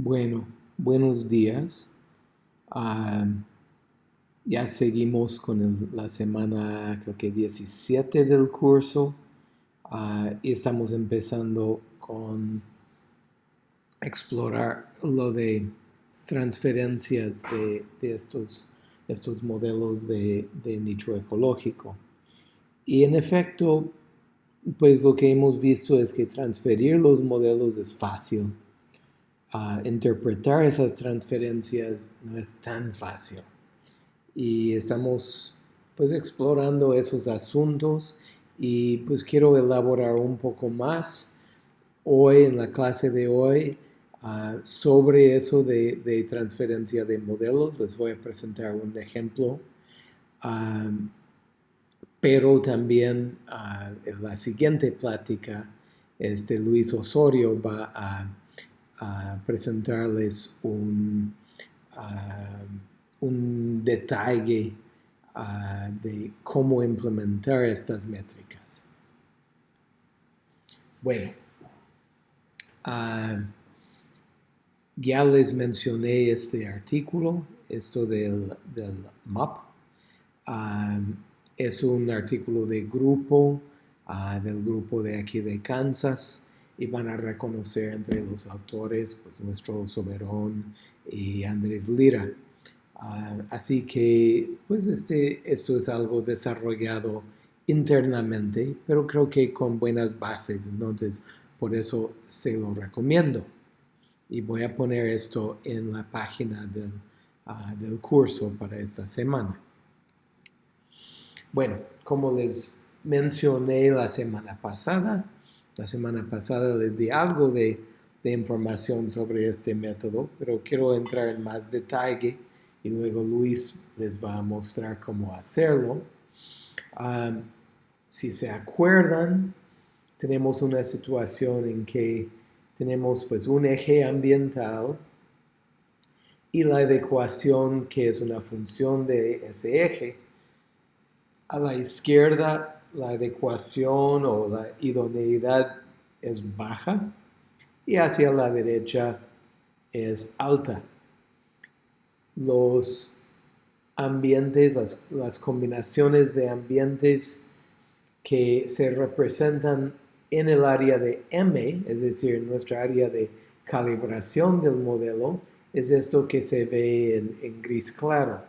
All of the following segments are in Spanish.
Bueno, buenos días. Ah, ya seguimos con la semana, creo que 17 del curso. Ah, y estamos empezando con explorar lo de transferencias de, de estos, estos modelos de, de nicho ecológico. Y en efecto, pues lo que hemos visto es que transferir los modelos es fácil. Ah, interpretar esas transferencias no es tan fácil. Y estamos pues explorando esos asuntos y pues quiero elaborar un poco más hoy en la clase de hoy ah, sobre eso de, de transferencia de modelos. Les voy a presentar un ejemplo. Ah, pero también ah, en la siguiente plática, este Luis Osorio va presentarles un, ah, un detalle ah, de cómo implementar estas métricas. Bueno, ah, ya les mencioné este artículo, esto del, del MAP. Ah, es un artículo de grupo, ah, del grupo de aquí de Kansas, y van a reconocer entre los autores pues, nuestro Soberón y Andrés Lira. Ah, así que, pues este, esto es algo desarrollado internamente, pero creo que con buenas bases, entonces por eso se lo recomiendo. Y voy a poner esto en la página del, ah, del curso para esta semana. Bueno, como les mencioné la semana pasada, la semana pasada les di algo de, de información sobre este método, pero quiero entrar en más detalle y luego Luis les va a mostrar cómo hacerlo. Um, si se acuerdan, tenemos una situación en que tenemos pues un eje ambiental y la adecuación que es una función de ese eje a la izquierda la adecuación o la idoneidad es baja y hacia la derecha es alta. Los ambientes, las, combinaciones de ambientes que se representan en el área de M, es decir, nuestra área de calibración del modelo, es esto que se ve en, en gris claro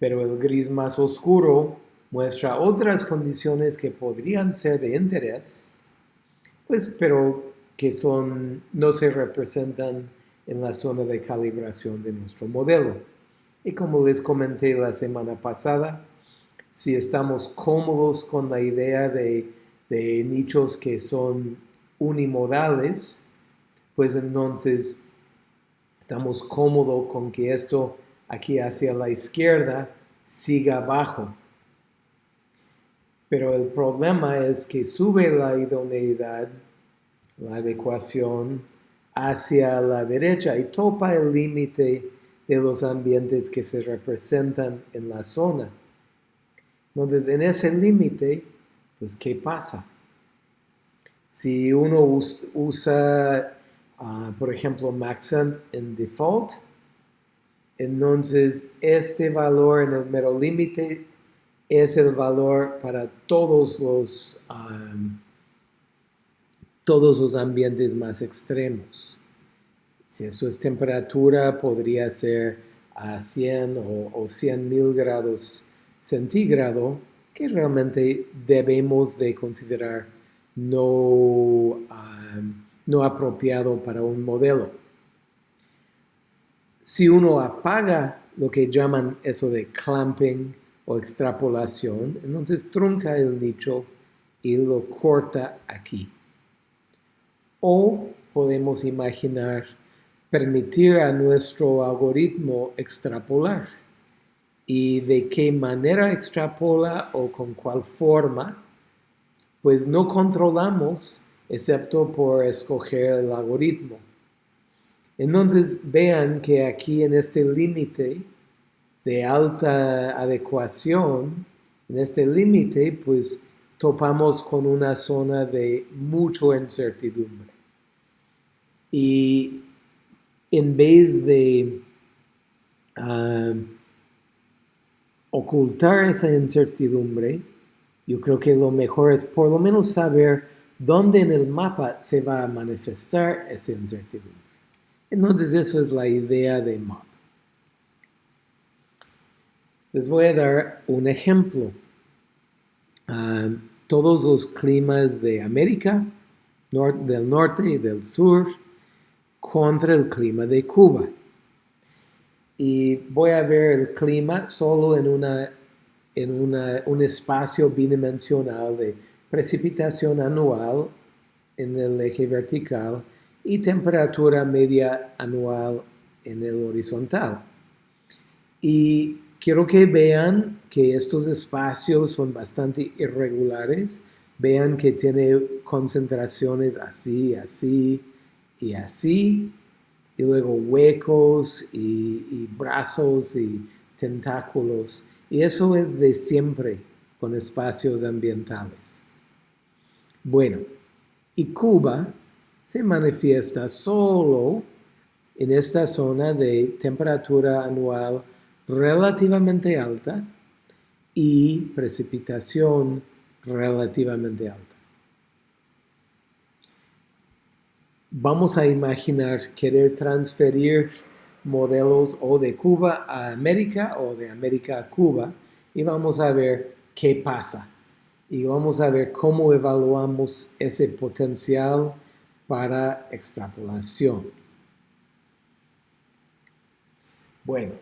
pero el gris más oscuro muestra otras condiciones que podrían ser de interés, pues, pero que son, no se representan en la zona de calibración de nuestro modelo. Y como les comenté la semana pasada, si estamos cómodos con la idea de, de nichos que son unimodales, pues entonces estamos cómodos con que esto aquí hacia la izquierda siga abajo. Pero el problema es que sube la idoneidad, la adecuación, hacia la derecha y topa el límite de los ambientes que se representan en la zona. Entonces, en ese límite, pues, ¿qué pasa? Si uno usa, uh, por ejemplo, Maxent en default, entonces, este valor en el mero límite es el valor para todos los, todos los ambientes más extremos. Si esto es temperatura, podría ser a 100 o, o 100 mil grados centígrado, que realmente debemos de considerar no, no apropiado para un modelo si uno apaga lo que llaman eso de clamping o extrapolación, entonces trunca el nicho y lo corta aquí. O podemos imaginar permitir a nuestro algoritmo extrapolar. ¿Y de qué manera extrapola o con cuál forma? Pues no controlamos excepto por escoger el algoritmo. Entonces vean que aquí en este límite de alta adecuación, en este límite, pues topamos con una zona de mucha incertidumbre. Y en vez de ah, ocultar esa incertidumbre, yo creo que lo mejor es por lo menos saber dónde en el mapa se va a manifestar esa incertidumbre. Entonces eso es la idea de map. Les voy a dar un ejemplo. Ah, todos los climas de América, del norte y del sur, contra el clima de Cuba. Y voy a ver el clima solo en, una, en un espacio bidimensional de precipitación anual en el eje vertical y temperatura media anual en el horizontal. Y quiero que vean que estos espacios son bastante irregulares. Vean que tiene concentraciones así, así y así. Y luego huecos y, brazos y tentáculos. Y eso es de siempre con espacios ambientales. Bueno, y Cuba se manifiesta solo en esta zona de temperatura anual relativamente alta y precipitación relativamente alta. Vamos a imaginar querer transferir modelos o de Cuba a América o de América a Cuba y vamos a ver qué pasa. Y vamos a ver cómo evaluamos ese potencial para extrapolación. Bueno,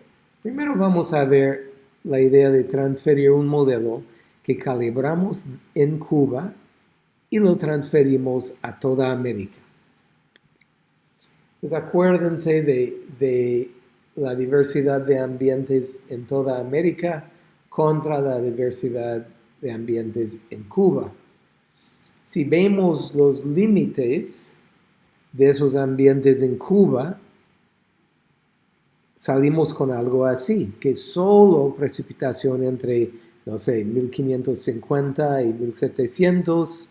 Primero vamos a ver la idea de transferir un modelo que calibramos en Cuba y lo transferimos a toda América. Pues acuérdense de, de la diversidad de ambientes en toda América contra la diversidad de ambientes en Cuba. Si vemos los límites de esos ambientes en Cuba, salimos con algo así, que solo precipitación entre, no sé, 1550 y 1700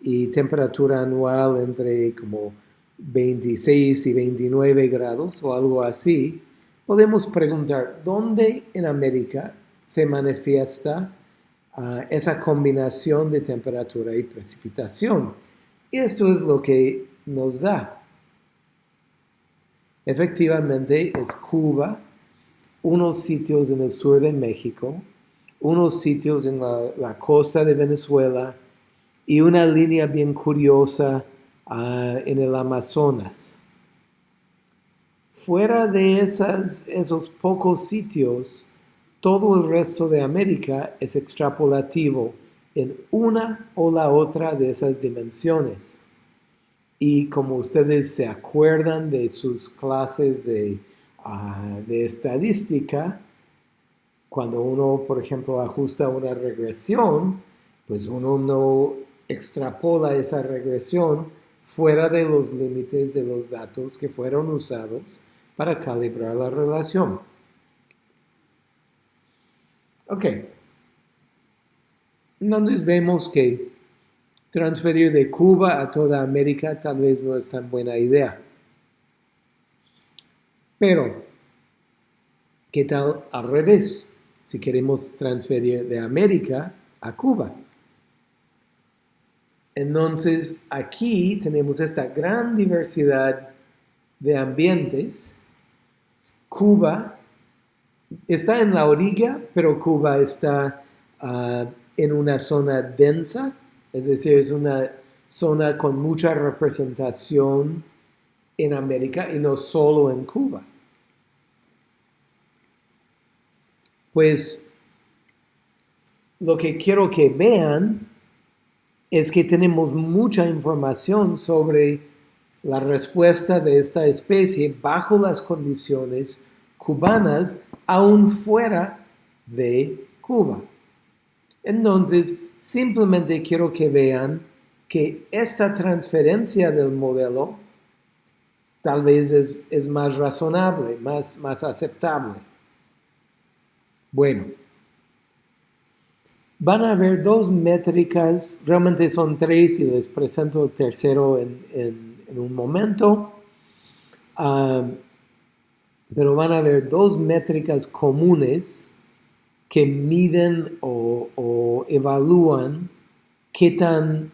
y temperatura anual entre como 26 y 29 grados o algo así, podemos preguntar, ¿dónde en América se manifiesta ah, esa combinación de temperatura y precipitación? Y esto es lo que nos da. Efectivamente es Cuba, unos sitios en el sur de México, unos sitios en la, costa de Venezuela y una línea bien curiosa ah, en el Amazonas. Fuera de esos pocos sitios, todo el resto de América es extrapolativo en una o la otra de esas dimensiones. Y como ustedes se acuerdan de sus clases de, ah, de estadística, cuando uno, por ejemplo, ajusta una regresión, pues uno no extrapola esa regresión fuera de los límites de los datos que fueron usados para calibrar la relación. Ok. Entonces vemos que transferir de Cuba a toda América tal vez no es tan buena idea. Pero, ¿qué tal al revés? Si queremos transferir de América a Cuba. Entonces, aquí tenemos esta gran diversidad de ambientes. Cuba está en la orilla, pero Cuba está ah, en una zona densa es decir, es una zona con mucha representación en América y no solo en Cuba. Pues lo que quiero que vean es que tenemos mucha información sobre la respuesta de esta especie bajo las condiciones cubanas aún fuera de Cuba. Entonces, Simplemente quiero que vean que esta transferencia del modelo tal vez es, más razonable, más, más aceptable. Bueno, van a haber dos métricas, realmente son tres y les presento el tercero en, un momento. pero van a haber dos métricas comunes que miden o, evalúan qué, tan,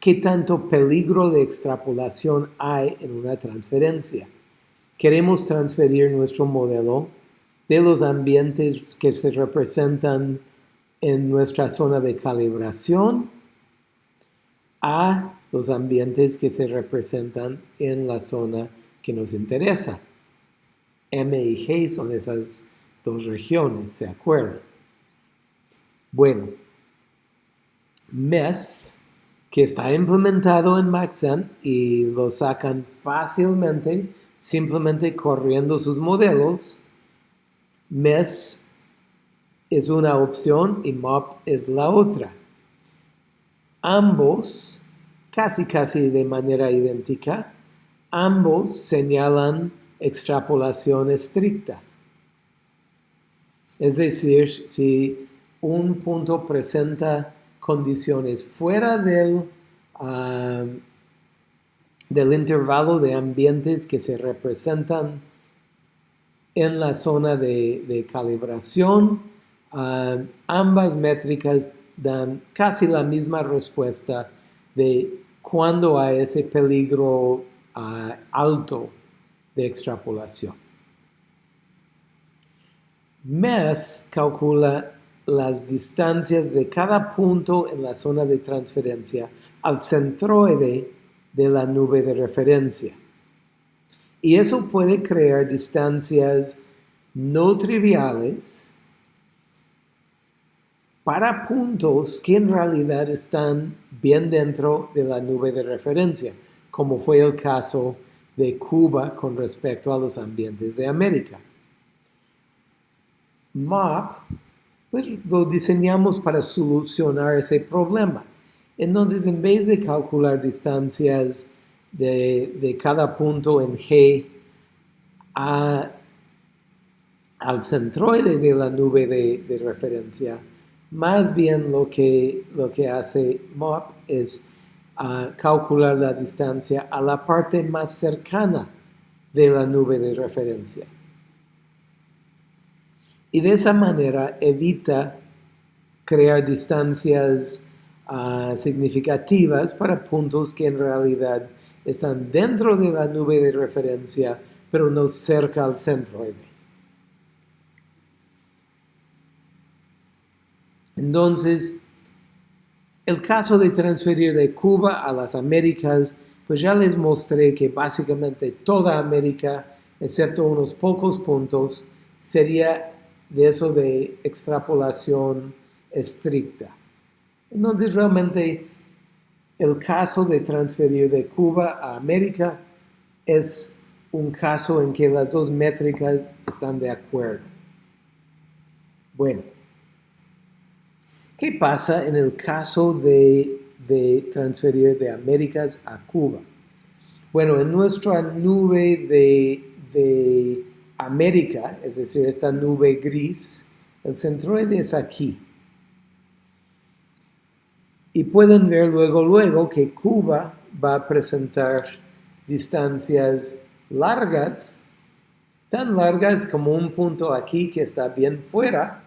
qué tanto peligro de extrapolación hay en una transferencia. Queremos transferir nuestro modelo de los ambientes que se representan en nuestra zona de calibración a los ambientes que se representan en la zona que nos interesa. M y G son esas dos regiones, ¿se acuerdan? Bueno, MES, que está implementado en Maxent y lo sacan fácilmente simplemente corriendo sus modelos, MES es una opción y MOP es la otra. Ambos, casi casi de manera idéntica, ambos señalan extrapolación estricta. Es decir, si un punto presenta condiciones fuera del, ah, del intervalo de ambientes que se representan en la zona de, calibración, ah, ambas métricas dan casi la misma respuesta de cuando hay ese peligro ah, alto de extrapolación. MES calcula las distancias de cada punto en la zona de transferencia al centroide de la nube de referencia. Y eso puede crear distancias no triviales para puntos que en realidad están bien dentro de la nube de referencia, como fue el caso de Cuba con respecto a los ambientes de América. MAP, pues lo diseñamos para solucionar ese problema. Entonces, en vez de calcular distancias de, cada punto en G al centroide de la nube de, referencia, más bien lo que, lo que hace MOP es calcular la distancia a la parte más cercana de la nube de referencia. Y de esa manera evita crear distancias ah, significativas para puntos que en realidad están dentro de la nube de referencia, pero no cerca al centroide. Entonces, el caso de transferir de Cuba a las Américas, pues ya les mostré que básicamente toda América, excepto unos pocos puntos, sería de eso de extrapolación estricta. Entonces realmente el caso de transferir de Cuba a América es un caso en que las dos métricas están de acuerdo. Bueno, ¿Qué pasa en el caso de, transferir de Américas a Cuba? Bueno, en nuestra nube de, América, es decir, esta nube gris, el centroide es aquí. Y pueden ver luego, luego que Cuba va a presentar distancias largas, tan largas como un punto aquí que está bien fuera,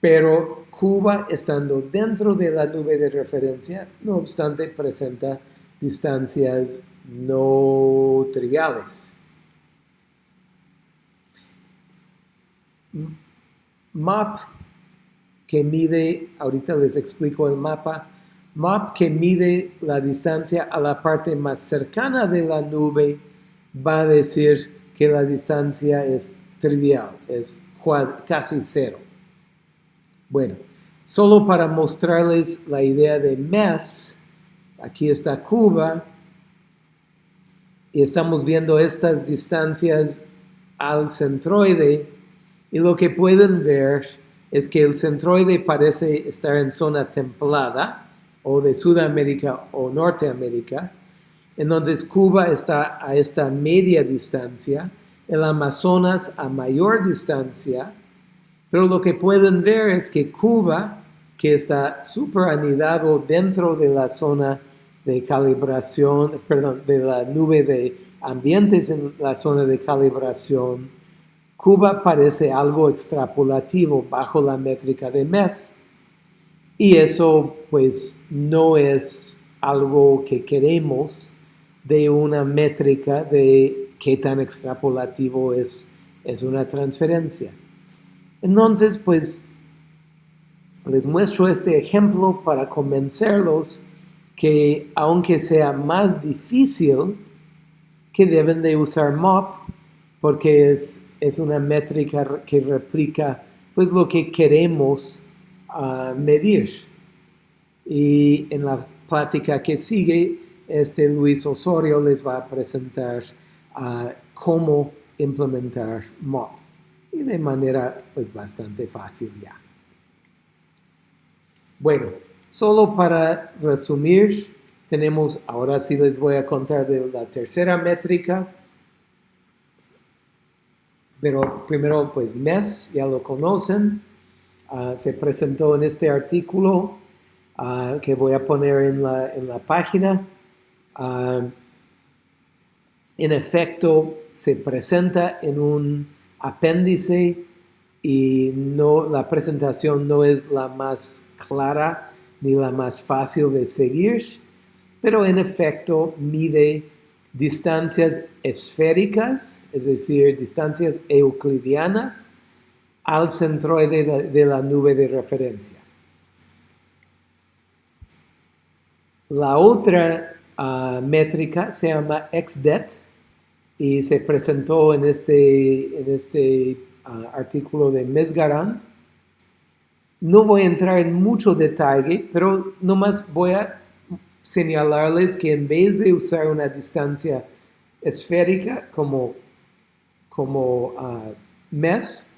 pero Cuba, estando dentro de la nube de referencia, no obstante, presenta distancias no triviales. MAP, que mide, ahorita les explico el mapa, MAP que mide la distancia a la parte más cercana de la nube, va a decir que la distancia es trivial, es casi cero. Bueno, solo para mostrarles la idea de MES, aquí está Cuba, y estamos viendo estas distancias al centroide, y lo que pueden ver es que el centroide parece estar en zona templada, o de Sudamérica o Norteamérica, entonces Cuba está a esta media distancia, el Amazonas a mayor distancia, pero lo que pueden ver es que Cuba, que está súper anidado dentro de la zona de calibración, perdón, de la nube de ambientes en la zona de calibración, Cuba parece algo extrapolativo bajo la métrica de mes. Y eso pues no es algo que queremos de una métrica de qué tan extrapolativo es, es una transferencia. Entonces pues les muestro este ejemplo para convencerlos que aunque sea más difícil, que deben de usar MOP porque es, es una métrica que replica pues lo que queremos ah, medir. Y en la plática que sigue, este Luis Osorio les va a presentar ah, cómo implementar MOP y de manera pues bastante fácil ya. Bueno, solo para resumir, tenemos, ahora sí les voy a contar de la tercera métrica, pero primero pues MES, ya lo conocen, ah, se presentó en este artículo ah, que voy a poner en la, en la página. Ah, en efecto, se presenta en un apéndice y no, la presentación no es la más clara ni la más fácil de seguir, pero en efecto mide distancias esféricas, es decir, distancias euclidianas al centroide de la nube de referencia. La otra ah, métrica se llama XDET y se presentó en este, en este ah, artículo de Mesgaran. No voy a entrar en mucho detalle, pero nomás voy a señalarles que en vez de usar una distancia esférica como, como uh, mes,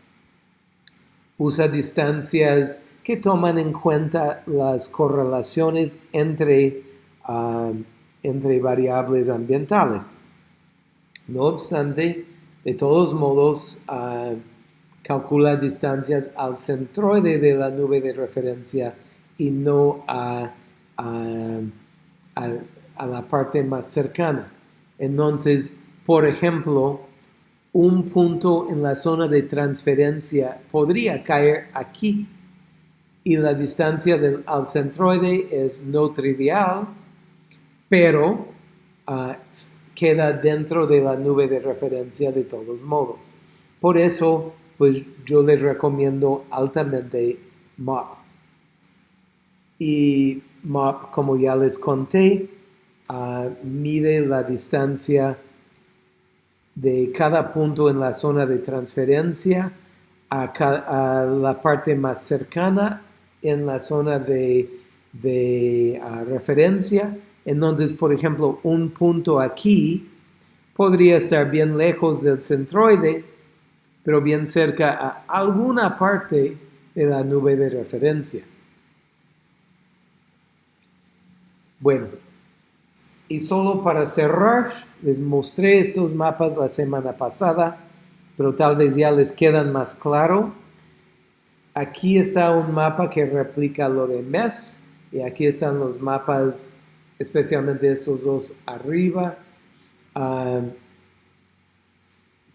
usa distancias que toman en cuenta las correlaciones entre, uh, entre variables ambientales. No obstante, de todos modos, uh, calcula distancias al centroide de la nube de referencia y no a, la parte más cercana. Entonces, por ejemplo, un punto en la zona de transferencia podría caer aquí y la distancia del, al centroide es no trivial, pero ah, queda dentro de la nube de referencia de todos modos. Por eso, pues yo les recomiendo altamente MOP. Y MOP, como ya les conté, ah, mide la distancia de cada punto en la zona de transferencia a, la parte más cercana en la zona de, ah, referencia. Entonces, por ejemplo, un punto aquí podría estar bien lejos del centroide, pero bien cerca a alguna parte de la nube de referencia. Bueno, y solo para cerrar, les mostré estos mapas la semana pasada, pero tal vez ya les quedan más claro. Aquí está un mapa que replica lo de MES, y aquí están los mapas, especialmente estos dos arriba. Ah,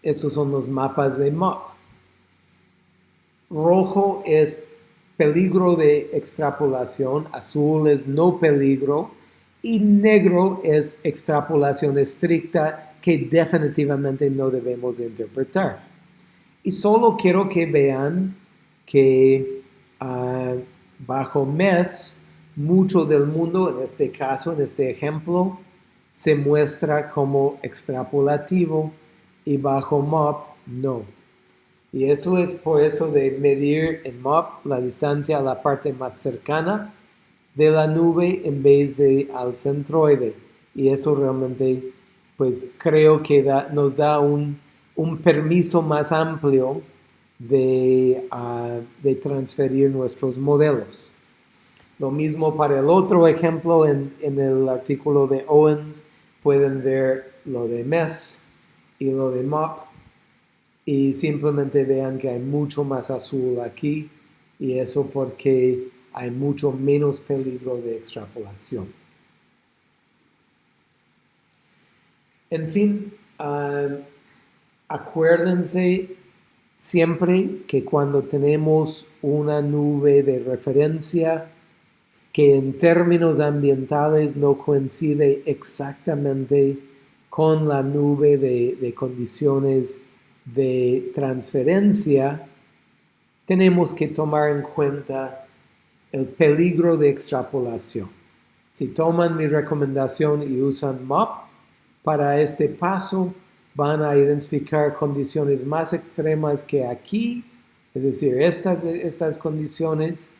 estos son los mapas de MOP. Rojo es peligro de extrapolación, azul es no peligro y negro es extrapolación estricta que definitivamente no debemos interpretar. Y solo quiero que vean que ah, bajo MES, mucho del mundo, en este caso, en este ejemplo, se muestra como extrapolativo y bajo MOP no. Y eso es por eso de medir en MOP la distancia a la parte más cercana de la nube en vez de al centroide. Y eso realmente, pues creo que nos da un, permiso más amplio de, ah, de, transferir nuestros modelos. Lo mismo para el otro ejemplo en, en el artículo de Owens, pueden ver lo de MES y lo de MOP y simplemente vean que hay mucho más azul aquí y eso porque hay mucho menos peligro de extrapolación. En fin, ah, acuérdense siempre que cuando tenemos una nube de referencia que en términos ambientales no coincide exactamente con la nube de, de condiciones de transferencia, tenemos que tomar en cuenta el peligro de extrapolación. Si toman mi recomendación y usan MOP para este paso, van a identificar condiciones más extremas que aquí, es decir, estas, estas condiciones,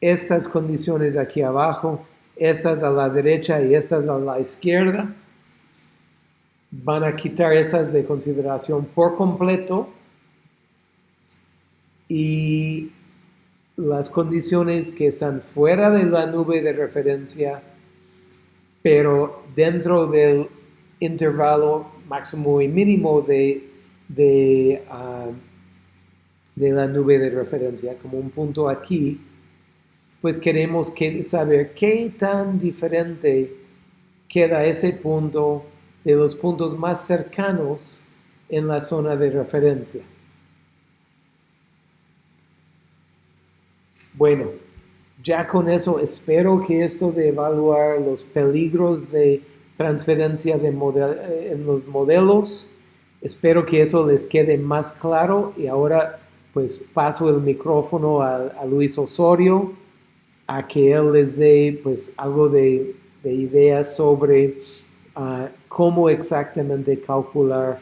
estas condiciones aquí abajo, estas a la derecha y estas a la izquierda, van a quitar esas de consideración por completo y las condiciones que están fuera de la nube de referencia, pero dentro del intervalo máximo y mínimo de, de, ah, la nube de referencia, como un punto aquí, pues queremos que, saber qué tan diferente queda ese punto de los puntos más cercanos en la zona de referencia. Bueno, ya con eso espero que esto de evaluar los peligros de transferencia de eh, en los modelos, espero que eso les quede más claro y ahora pues paso el micrófono a, Luis Osorio a que él les dé pues algo de, ideas sobre cómo exactamente calcular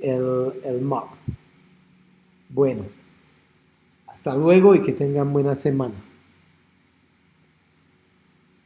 el, el MAP. Bueno. Hasta luego y que tengan buena semana.